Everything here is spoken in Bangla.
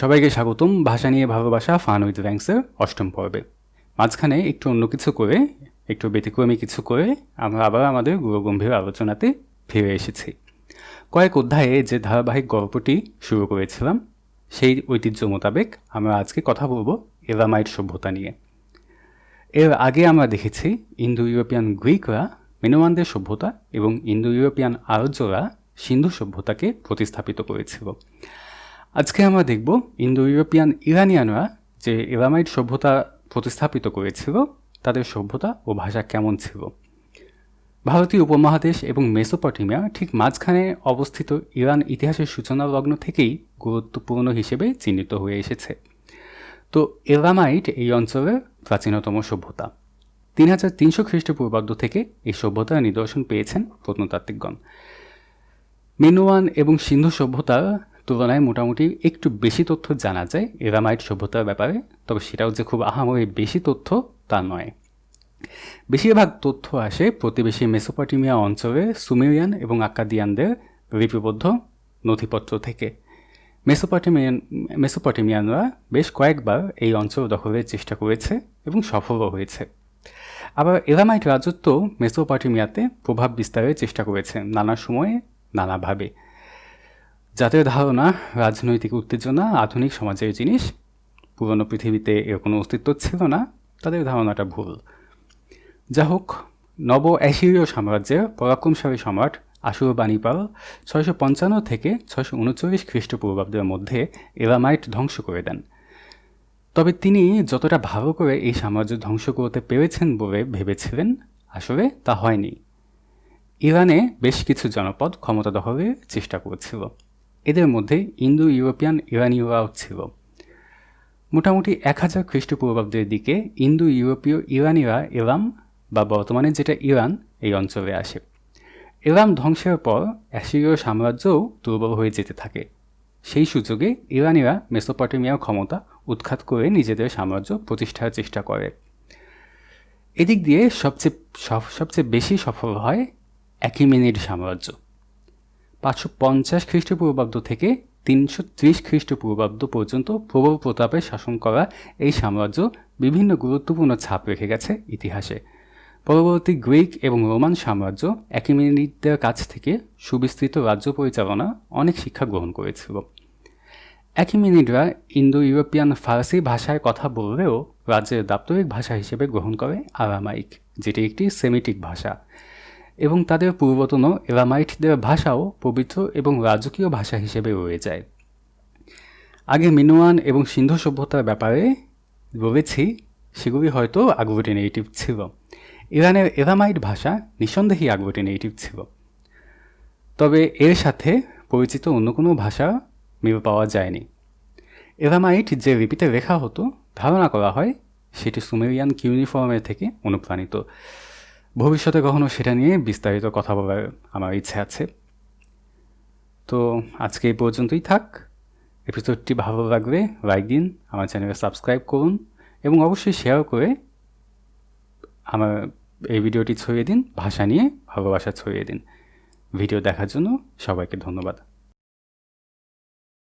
সবাইকে স্বাগতম। ভাষা নিয়ে ভালোবাসা ফান উইথ র্যাঙ্কসের অষ্টম পর্বে। মাঝখানে একটু অন্য কিছু করে, একটু ব্যতিক্রমী কিছু করে, আমরা আবার আমাদের গুরুগম্ভীর আলোচনাতে ফিরে এসেছি। কয়েক অধ্যায়ে যে ধারাবাহিক গল্পটি শুরু করেছিলাম, সেই ঐতিহ্য মোতাবেক আমরা আজকে কথা বলব এলামাইট সভ্যতা নিয়ে। এর আগে আমরা দেখেছি ইন্দো ইউরোপিয়ান গ্রিকরা মেনোয়ানদের সভ্যতা এবং ইন্দো ইউরোপিয়ান আর্যরা সিন্ধু সভ্যতাকে প্রতিস্থাপিত করেছিল। আজকে আমরা দেখব ইন্দো ইউরোপিয়ান ইরানিয়ানরা যে এলামাইট সভ্যতা প্রতিস্থাপিত করেছিল, তাদের সভ্যতা ও ভাষা কেমন ছিল। ভারতীয় উপমহাদেশ এবং মেসোপটেমিয়া ঠিক মাঝখানে অবস্থিত ইরান ইতিহাসের সূচনা লগ্ন থেকেই গুরুত্বপূর্ণ হিসেবে চিহ্নিত হয়ে এসেছে। তো এলামাইট এই অঞ্চলের প্রাচীনতম সভ্যতা। তিন হাজার তিনশো খ্রিস্টপূর্বাব্দ থেকে এই সভ্যতার নিদর্শন পেয়েছেন প্রত্নতাত্ত্বিকগণ। মেনুয়ান এবং সিন্ধু সভ্যতার তুলনায় মোটামুটি একটু বেশি তথ্য জানা যায় এরামাইট সভ্যতার ব্যাপারে, তবে সেটাও যে খুব আহামরি বেশি তথ্য তা নয়। বেশিরভাগ তথ্য আসে প্রতিবেশী মেসোপটেমিয়া অঞ্চলে সুমেরিয়ান এবং আকাদিয়ানদের লিপিবদ্ধ নথিপত্র থেকে। মেসোপটেমিয়ান, মেসোপটেমিয়ানরা বেশ কয়েকবার এই অঞ্চল দখলের চেষ্টা করেছে এবং সফলও হয়েছে। আবার এরামাইট রাজত্ব মেসোপটেমিয়াতে প্রভাব বিস্তারের চেষ্টা করেছে নানা সময়ে, নানাভাবে। যাদের ধারণা, রাজনৈতিক উত্তেজনা, আধুনিক সমাজের জিনিস, পুরনো পৃথিবীতে এর কোনো অস্তিত্ব ছিল না, তাদের ধারণাটা ভুল। যা হোক, নব অ্যাসিরীয় সাম্রাজ্যের পরাক্রমশালী সম্রাট আশুর বাণীপাল ছয়শো পঞ্চান্ন থেকে ছয়শো উনচল্লিশ খ্রিস্টপূর্বাব্দের মধ্যে এলামাইট ধ্বংস করে দেন। তবে তিনি যতটা ভালো করে এই সাম্রাজ্য ধ্বংস করতে পেরেছেন বলে ভেবেছিলেন, আসলে তা হয়নি। ইরানে বেশ কিছু জনপদ ক্ষমতা দখলের চেষ্টা করেছিল। এদের মধ্যে ইন্দো, ইউরোপিয়ান, ইরানীয়রাও ছিল। মোটামুটি এক হাজার খ্রিস্টপূর্বাব্দের দিকে ইন্দো, ইউরোপীয়, ইরানিরা এলাম বা বর্তমানে যেটা ইরান, এই অঞ্চলে আসে। এলাম ধ্বংসের পর অ্যাসিরীয় সাম্রাজ্যও দুর্বল হয়ে যেতে থাকে। সেই সুযোগে ইরানিরা মেসোপটেমিয়ার ক্ষমতা উৎখাত করে নিজেদের সাম্রাজ্য প্রতিষ্ঠার চেষ্টা করে। এদিক দিয়ে সবচেয়ে সবচেয়ে বেশি সফল হয় অ্যাকিমেনিড সাম্রাজ্য। পাঁচশো পঞ্চাশ খ্রিস্টপূর্বাব্দ থেকে তিনশো ত্রিশ খ্রিস্টপূর্বাব্দ পর্যন্ত প্রবল প্রতাপে শাসন করা এই সাম্রাজ্য বিভিন্ন গুরুত্বপূর্ণ ছাপ রেখে গেছে ইতিহাসে। পরবর্তী গ্রিক এবং রোমান সাম্রাজ্য অ্যাকিমেনিডদের কাছ থেকে সুবিস্তৃত রাজ্য পরিচালনা অনেক শিক্ষা গ্রহণ করেছিল। অ্যাকিমেনিডরা ইন্দো ইউরোপিয়ান ফার্সি ভাষায় কথা বললেও রাজ্যের দাপ্তরিক ভাষা হিসেবে গ্রহণ করে আরামাইক, যেটি একটি সেমিটিক ভাষা। এবং তাদের পূর্বতন এলামাইটদের ভাষাও পবিত্র এবং রাজকীয় ভাষা হিসেবে রয়ে যায়। আগে মিনোয়ান এবং সিন্ধু সভ্যতার ব্যাপারে বলেছি সেগুলি হয়তো আগ্লোটিনেটিভ ছিল। ইরানের এলামাইট ভাষা নিঃসন্দেহেই আগ্লোটিনেটিভ ছিল। তবে এর সাথে পরিচিত অন্য কোনো ভাষা মিল পাওয়া যায়নি। এলামাইট যে লিপিতে লেখা হতো, ধারণা করা হয়, সেটি সুমেরিয়ান কিউনিফর্মের থেকে অনুপ্রাণিত। ভবিষ্যতে কখনো সেটা নিয়ে বিস্তারিত কথা বলার আমার ইচ্ছে আছে। তো আজকে এই পর্যন্তই থাক। এপিসোডটি ভালো লাগলে লাইক দিন, আমার চ্যানেলে সাবস্ক্রাইব করুন এবং অবশ্যই শেয়ার করে আমার এই ভিডিওটি ছড়িয়ে দিন, ভাষা নিয়ে ভালোবাসা ছড়িয়ে দিন। ভিডিও দেখার জন্য সবাইকে ধন্যবাদ।